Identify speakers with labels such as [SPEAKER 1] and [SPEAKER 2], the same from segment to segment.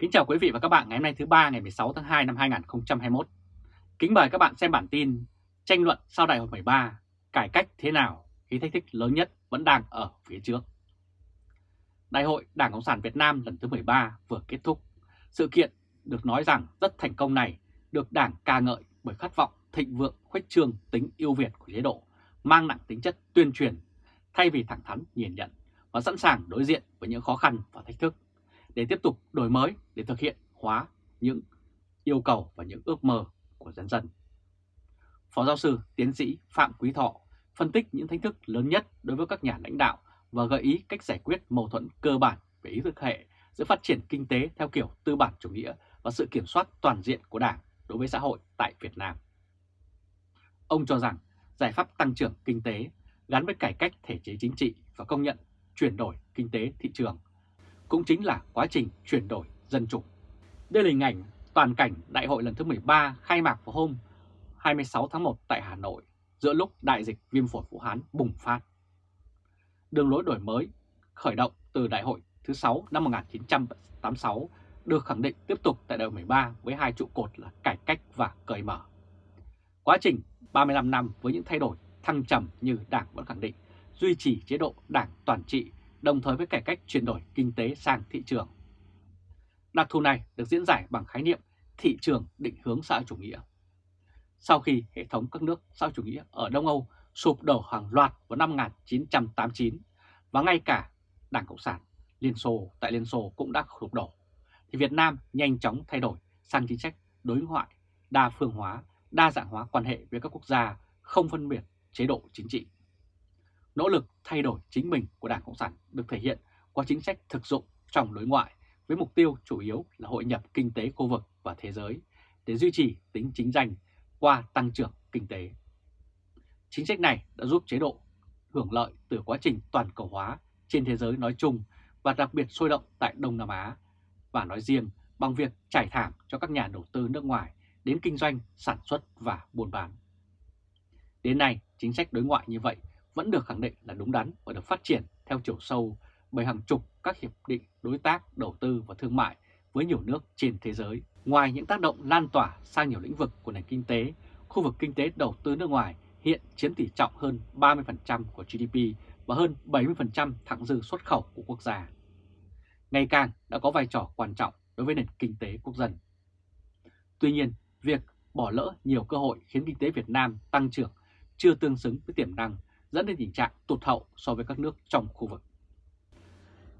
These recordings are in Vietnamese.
[SPEAKER 1] Kính chào quý vị và các bạn ngày hôm nay thứ ba ngày 16 tháng 2 năm 2021. Kính mời các bạn xem bản tin tranh luận sau đại hội 13, cải cách thế nào khi thách thức lớn nhất vẫn đang ở phía trước. Đại hội Đảng Cộng sản Việt Nam lần thứ 13 vừa kết thúc. Sự kiện được nói rằng rất thành công này được Đảng ca ngợi bởi khát vọng thịnh vượng khuếch trương tính yêu việt của chế độ, mang nặng tính chất tuyên truyền, thay vì thẳng thắn nhìn nhận và sẵn sàng đối diện với những khó khăn và thách thức để tiếp tục đổi mới, để thực hiện hóa những yêu cầu và những ước mơ của dân dân. Phó giáo sư tiến sĩ Phạm Quý Thọ phân tích những thách thức lớn nhất đối với các nhà lãnh đạo và gợi ý cách giải quyết mâu thuẫn cơ bản về ý thức hệ giữa phát triển kinh tế theo kiểu tư bản chủ nghĩa và sự kiểm soát toàn diện của Đảng đối với xã hội tại Việt Nam. Ông cho rằng giải pháp tăng trưởng kinh tế gắn với cải cách thể chế chính trị và công nhận chuyển đổi kinh tế thị trường cũng chính là quá trình chuyển đổi dân chủ. Đây là hình ảnh toàn cảnh đại hội lần thứ 13 khai mạc vào hôm 26 tháng 1 tại Hà Nội, giữa lúc đại dịch viêm phổi Vũ Hán bùng phát. Đường lối đổi mới, khởi động từ đại hội thứ 6 năm 1986 được khẳng định tiếp tục tại đại hội 13 với hai trụ cột là cải cách và cởi mở. Quá trình 35 năm với những thay đổi thăng trầm như Đảng vẫn khẳng định, duy trì chế độ Đảng toàn trị đồng thời với cải cách chuyển đổi kinh tế sang thị trường. Đặc thù này được diễn giải bằng khái niệm thị trường định hướng xã hội chủ nghĩa. Sau khi hệ thống các nước xã hội chủ nghĩa ở Đông Âu sụp đổ hàng loạt vào năm 1989 và ngay cả Đảng Cộng sản Liên Xô tại Liên Xô cũng đã sụp đổ, thì Việt Nam nhanh chóng thay đổi sang chính sách đối ngoại, đa phương hóa, đa dạng hóa quan hệ với các quốc gia không phân biệt chế độ chính trị. Nỗ lực thay đổi chính mình của Đảng Cộng sản được thể hiện qua chính sách thực dụng trong đối ngoại với mục tiêu chủ yếu là hội nhập kinh tế khu vực và thế giới để duy trì tính chính danh qua tăng trưởng kinh tế. Chính sách này đã giúp chế độ hưởng lợi từ quá trình toàn cầu hóa trên thế giới nói chung và đặc biệt sôi động tại Đông Nam Á và nói riêng bằng việc trải thảm cho các nhà đầu tư nước ngoài đến kinh doanh, sản xuất và buôn bán. Đến nay, chính sách đối ngoại như vậy vẫn được khẳng định là đúng đắn và được phát triển theo chiều sâu bởi hàng chục các hiệp định đối tác, đầu tư và thương mại với nhiều nước trên thế giới. Ngoài những tác động lan tỏa sang nhiều lĩnh vực của nền kinh tế, khu vực kinh tế đầu tư nước ngoài hiện chiếm tỷ trọng hơn 30% của GDP và hơn 70% thặng dư xuất khẩu của quốc gia. Ngày càng đã có vai trò quan trọng đối với nền kinh tế quốc dân. Tuy nhiên, việc bỏ lỡ nhiều cơ hội khiến kinh tế Việt Nam tăng trưởng chưa tương xứng với tiềm năng dẫn đến tình trạng tụt hậu so với các nước trong khu vực.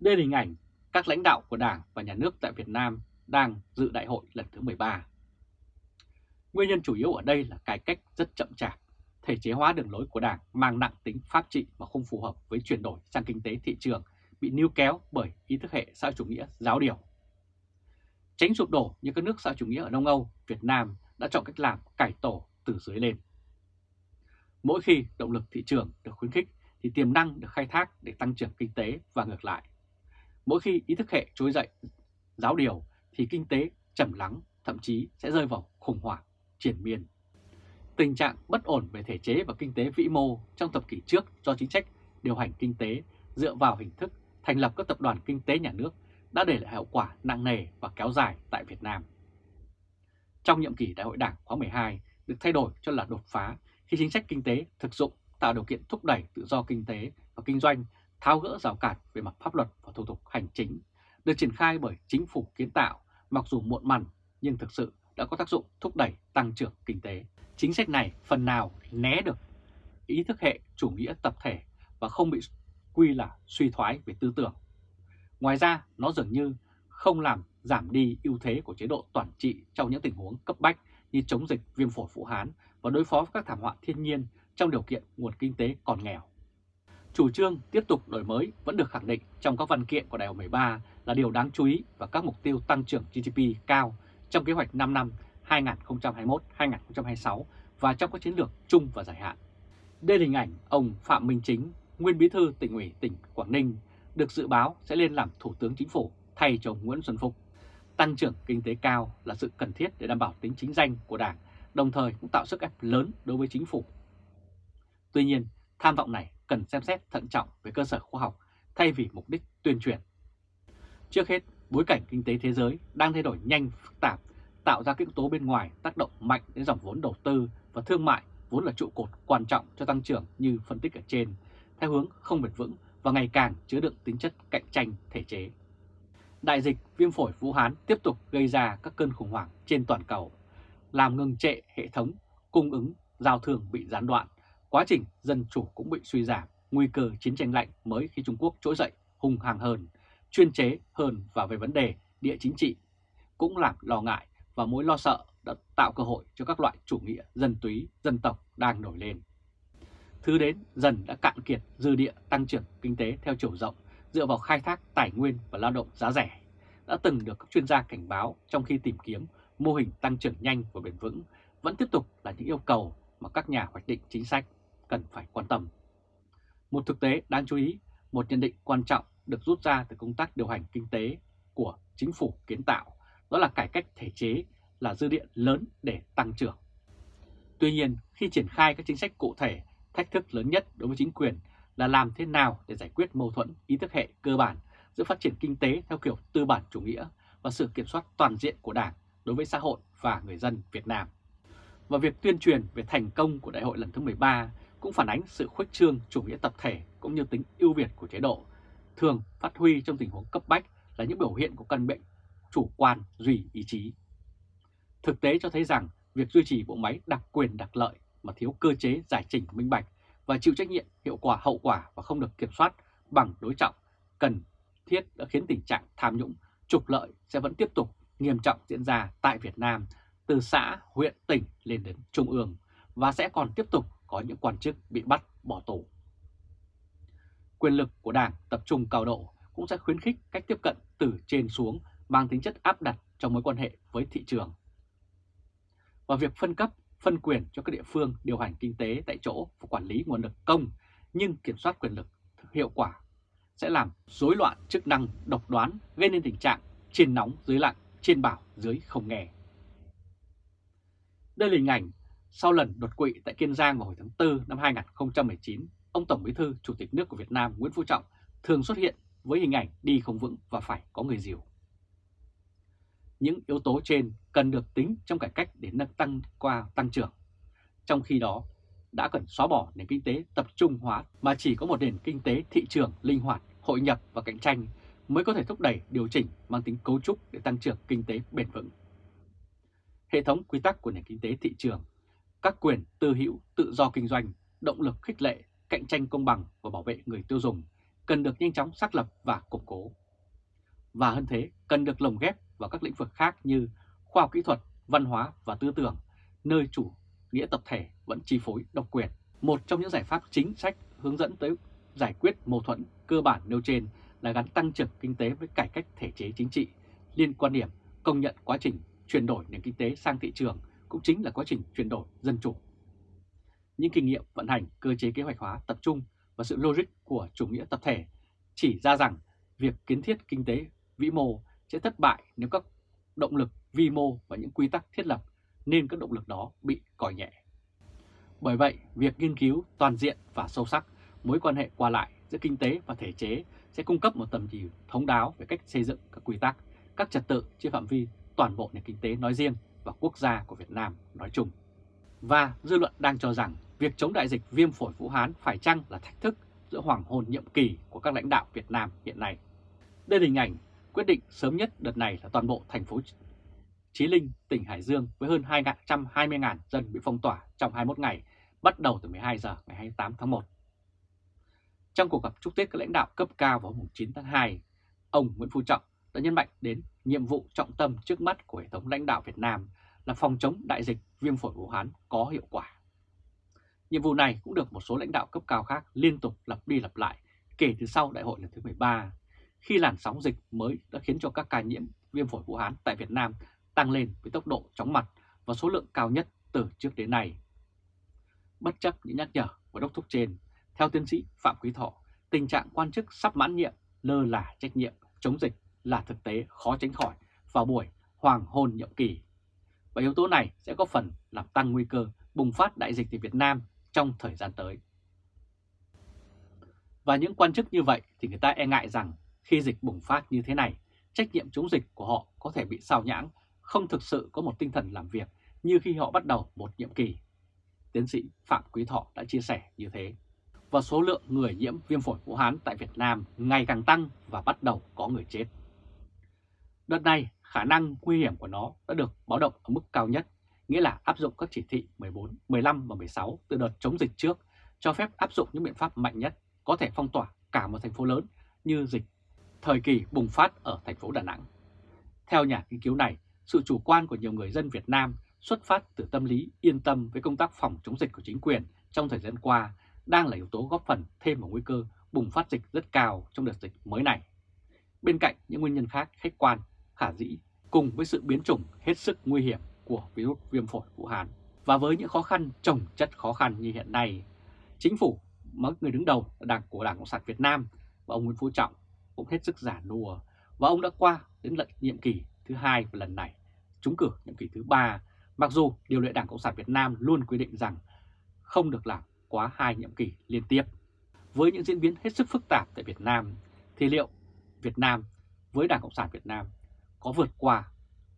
[SPEAKER 1] Đây là hình ảnh các lãnh đạo của Đảng và Nhà nước tại Việt Nam đang dự đại hội lần thứ 13. Nguyên nhân chủ yếu ở đây là cải cách rất chậm chạp, thể chế hóa đường lối của Đảng mang nặng tính pháp trị và không phù hợp với chuyển đổi sang kinh tế thị trường bị níu kéo bởi ý thức hệ xã chủ nghĩa giáo điều. Tránh sụp đổ như các nước xã chủ nghĩa ở Đông Âu, Việt Nam đã chọn cách làm cải tổ từ dưới lên. Mỗi khi động lực thị trường được khuyến khích thì tiềm năng được khai thác để tăng trưởng kinh tế và ngược lại. Mỗi khi ý thức hệ trỗi dậy giáo điều thì kinh tế chầm lắng, thậm chí sẽ rơi vào khủng hoảng, triển miên. Tình trạng bất ổn về thể chế và kinh tế vĩ mô trong thập kỷ trước do chính sách điều hành kinh tế dựa vào hình thức thành lập các tập đoàn kinh tế nhà nước đã để lại hậu quả nặng nề và kéo dài tại Việt Nam. Trong nhiệm kỳ Đại hội Đảng khóa 12 được thay đổi cho là đột phá khi chính sách kinh tế thực dụng tạo điều kiện thúc đẩy tự do kinh tế và kinh doanh, tháo gỡ rào cản về mặt pháp luật và thủ tục hành chính, được triển khai bởi chính phủ kiến tạo, mặc dù muộn mằn nhưng thực sự đã có tác dụng thúc đẩy tăng trưởng kinh tế. Chính sách này phần nào né được ý thức hệ chủ nghĩa tập thể và không bị quy là suy thoái về tư tưởng. Ngoài ra, nó dường như không làm giảm đi ưu thế của chế độ toàn trị trong những tình huống cấp bách như chống dịch viêm phổi Vũ Hán và đối phó với các thảm họa thiên nhiên trong điều kiện nguồn kinh tế còn nghèo. Chủ trương tiếp tục đổi mới vẫn được khẳng định trong các văn kiện của Đại hội 13 là điều đáng chú ý và các mục tiêu tăng trưởng GDP cao trong kế hoạch 5 năm 2021-2026 và trong các chiến lược chung và dài hạn. Đây là hình ảnh ông Phạm Minh Chính, nguyên bí thư tỉnh ủy tỉnh Quảng Ninh, được dự báo sẽ lên làm Thủ tướng Chính phủ thay cho Nguyễn Xuân Phúc. Tăng trưởng kinh tế cao là sự cần thiết để đảm bảo tính chính danh của Đảng đồng thời cũng tạo sức ép lớn đối với chính phủ. Tuy nhiên, tham vọng này cần xem xét thận trọng về cơ sở khoa học thay vì mục đích tuyên truyền. Trước hết, Bối cảnh kinh tế thế giới đang thay đổi nhanh phức tạp, tạo ra các yếu tố bên ngoài tác động mạnh đến dòng vốn đầu tư và thương mại vốn là trụ cột quan trọng cho tăng trưởng như phân tích ở trên, theo hướng không bền vững và ngày càng chứa đựng tính chất cạnh tranh thể chế. Đại dịch viêm phổi Vũ Hán tiếp tục gây ra các cơn khủng hoảng trên toàn cầu, làm ngừng trệ hệ thống cung ứng giao thương bị gián đoạn, quá trình dân chủ cũng bị suy giảm, nguy cơ chiến tranh lạnh mới khi Trung Quốc trỗi dậy hung hăng hơn, chuyên chế hơn và về vấn đề địa chính trị cũng làm lo ngại và mối lo sợ đã tạo cơ hội cho các loại chủ nghĩa dân túy, dân tộc đang nổi lên. Thứ đến dần đã cạn kiệt dư địa tăng trưởng kinh tế theo chiều rộng dựa vào khai thác tài nguyên và lao động giá rẻ, đã từng được các chuyên gia cảnh báo trong khi tìm kiếm mô hình tăng trưởng nhanh và bền vững vẫn tiếp tục là những yêu cầu mà các nhà hoạch định chính sách cần phải quan tâm. Một thực tế đáng chú ý, một nhận định quan trọng được rút ra từ công tác điều hành kinh tế của chính phủ kiến tạo, đó là cải cách thể chế là dư địa lớn để tăng trưởng. Tuy nhiên, khi triển khai các chính sách cụ thể, thách thức lớn nhất đối với chính quyền là làm thế nào để giải quyết mâu thuẫn ý thức hệ cơ bản giữa phát triển kinh tế theo kiểu tư bản chủ nghĩa và sự kiểm soát toàn diện của Đảng đối với xã hội và người dân Việt Nam. Và việc tuyên truyền về thành công của đại hội lần thứ 13 cũng phản ánh sự khuếch trương chủ nghĩa tập thể cũng như tính ưu việt của chế độ, thường phát huy trong tình huống cấp bách là những biểu hiện của căn bệnh chủ quan duy ý chí. Thực tế cho thấy rằng việc duy trì bộ máy đặc quyền đặc lợi mà thiếu cơ chế giải trình minh bạch và chịu trách nhiệm hiệu quả hậu quả và không được kiểm soát bằng đối trọng cần thiết đã khiến tình trạng tham nhũng, trục lợi sẽ vẫn tiếp tục nghiêm trọng diễn ra tại Việt Nam từ xã, huyện, tỉnh lên đến trung ương và sẽ còn tiếp tục có những quan chức bị bắt bỏ tù. Quyền lực của Đảng tập trung cao độ cũng sẽ khuyến khích cách tiếp cận từ trên xuống mang tính chất áp đặt trong mối quan hệ với thị trường. Và việc phân cấp, phân quyền cho các địa phương điều hành kinh tế tại chỗ và quản lý nguồn lực công nhưng kiểm soát quyền lực hiệu quả sẽ làm rối loạn chức năng độc đoán gây nên tình trạng trên nóng dưới lạnh, trên bảo dưới không nghe. Đây là hình ảnh sau lần đột quỵ tại Kiên Giang vào hồi tháng 4 năm 2019, ông Tổng Bí thư Chủ tịch nước của Việt Nam Nguyễn Phú Trọng thường xuất hiện với hình ảnh đi không vững và phải có người dìu. Những yếu tố trên cần được tính trong cải cách để nâng tăng qua tăng trưởng. Trong khi đó, đã cần xóa bỏ nền kinh tế tập trung hóa mà chỉ có một nền kinh tế thị trường linh hoạt, hội nhập và cạnh tranh mới có thể thúc đẩy điều chỉnh mang tính cấu trúc để tăng trưởng kinh tế bền vững. Hệ thống quy tắc của nền kinh tế thị trường, các quyền tư hữu, tự do kinh doanh, động lực khích lệ, cạnh tranh công bằng và bảo vệ người tiêu dùng cần được nhanh chóng xác lập và củng cố. Và hơn thế, cần được lồng ghép vào các lĩnh vực khác như khoa học kỹ thuật, văn hóa và tư tưởng, nơi chủ nghĩa tập thể vẫn chi phối độc quyền. Một trong những giải pháp chính sách hướng dẫn tới giải quyết mâu thuẫn cơ bản nêu trên là gắn tăng trưởng kinh tế với cải cách thể chế chính trị, liên quan điểm công nhận quá trình chuyển đổi nền kinh tế sang thị trường cũng chính là quá trình chuyển đổi dân chủ. Những kinh nghiệm vận hành cơ chế kế hoạch hóa tập trung và sự logic của chủ nghĩa tập thể chỉ ra rằng việc kiến thiết kinh tế vĩ mô sẽ thất bại nếu các động lực vi mô và những quy tắc thiết lập nên các động lực đó bị coi nhẹ. Bởi vậy, việc nghiên cứu toàn diện và sâu sắc mối quan hệ qua lại giữa kinh tế và thể chế sẽ cung cấp một tầm nhìn thống đáo về cách xây dựng các quy tắc, các trật tự trên phạm vi toàn bộ nền kinh tế nói riêng và quốc gia của Việt Nam nói chung. Và dư luận đang cho rằng việc chống đại dịch viêm phổi Vũ Hán phải chăng là thách thức giữa hoàng hôn nhiệm kỳ của các lãnh đạo Việt Nam hiện nay. Đây là hình ảnh quyết định sớm nhất đợt này là toàn bộ thành phố Chí Linh, tỉnh Hải Dương với hơn 220.000 dân bị phong tỏa trong 21 ngày, bắt đầu từ 12 giờ ngày 28 tháng 1. Trong cuộc gặp chúc Tết các lãnh đạo cấp cao vào hôm 9 tháng 2, ông Nguyễn Phú Trọng đã nhấn mạnh đến nhiệm vụ trọng tâm trước mắt của hệ thống lãnh đạo Việt Nam là phòng chống đại dịch viêm phổi Vũ Hán có hiệu quả. Nhiệm vụ này cũng được một số lãnh đạo cấp cao khác liên tục lặp đi lặp lại kể từ sau đại hội lần thứ 13, khi làn sóng dịch mới đã khiến cho các ca nhiễm viêm phổi Vũ Hán tại Việt Nam tăng lên với tốc độ chóng mặt và số lượng cao nhất từ trước đến nay. Bất chấp những nhắc nhở của đốc thúc trên, theo tiến sĩ Phạm Quý Thọ, tình trạng quan chức sắp mãn nhiệm, lơ là trách nhiệm, chống dịch là thực tế khó tránh khỏi vào buổi hoàng hôn nhiệm kỳ. Và yếu tố này sẽ có phần làm tăng nguy cơ bùng phát đại dịch tại Việt Nam trong thời gian tới. Và những quan chức như vậy thì người ta e ngại rằng khi dịch bùng phát như thế này trách nhiệm chống dịch của họ có thể bị sao nhãng, không thực sự có một tinh thần làm việc như khi họ bắt đầu một nhiệm kỳ. Tiến sĩ Phạm Quý Thọ đã chia sẻ như thế. Và số lượng người nhiễm viêm phổi Vũ Hán tại Việt Nam ngày càng tăng và bắt đầu có người chết. Đợt này, khả năng nguy hiểm của nó đã được báo động ở mức cao nhất, nghĩa là áp dụng các chỉ thị 14, 15 và 16 từ đợt chống dịch trước, cho phép áp dụng những biện pháp mạnh nhất có thể phong tỏa cả một thành phố lớn như dịch thời kỳ bùng phát ở thành phố Đà Nẵng. Theo nhà nghiên cứu này, sự chủ quan của nhiều người dân Việt Nam xuất phát từ tâm lý yên tâm với công tác phòng chống dịch của chính quyền trong thời gian qua đang là yếu tố góp phần thêm vào nguy cơ bùng phát dịch rất cao trong đợt dịch mới này. Bên cạnh những nguyên nhân khác khách quan, khả dĩ cùng với sự biến chủng hết sức nguy hiểm của virus viêm phổi Vũ Hán và với những khó khăn trồng chất khó khăn như hiện nay, chính phủ mà người đứng đầu là đảng của Đảng Cộng sản Việt Nam và ông Nguyễn Phú Trọng cũng hết sức giả nùa và ông đã qua đến lần nhiệm kỳ thứ hai và lần này, trúng cử nhiệm kỳ thứ ba mặc dù điều lệ Đảng Cộng sản Việt Nam luôn quy định rằng không được làm quá hai nhiệm kỳ liên tiếp. Với những diễn biến hết sức phức tạp tại Việt Nam, thì liệu Việt Nam với Đảng Cộng sản Việt Nam có vượt qua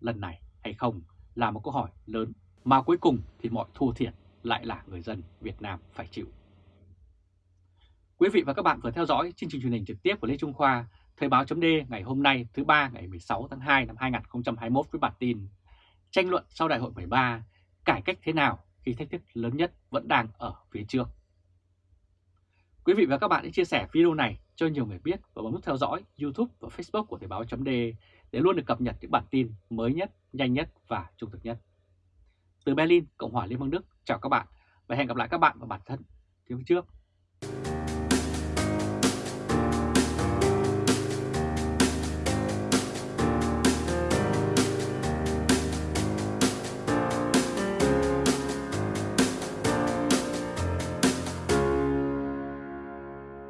[SPEAKER 1] lần này hay không là một câu hỏi lớn mà cuối cùng thì mọi thua thiệt lại là người dân Việt Nam phải chịu. Quý vị và các bạn vừa theo dõi chương trình truyền hình trực tiếp của Lê Trung Khoa, Thời báo chấm ngày hôm nay thứ ba ngày 16 tháng 2 năm 2021 với bản tin Tranh luận sau đại hội 13, cải cách thế nào khi thách thức lớn nhất vẫn đang ở phía trước. Quý vị và các bạn hãy chia sẻ video này cho nhiều người biết và bấm nút theo dõi YouTube và Facebook của Thời báo chấm để luôn được cập nhật những bản tin mới nhất, nhanh nhất và trung thực nhất. Từ Berlin, Cộng hòa Liên bang Đức, chào các bạn và hẹn gặp lại các bạn vào bản thân phía trước.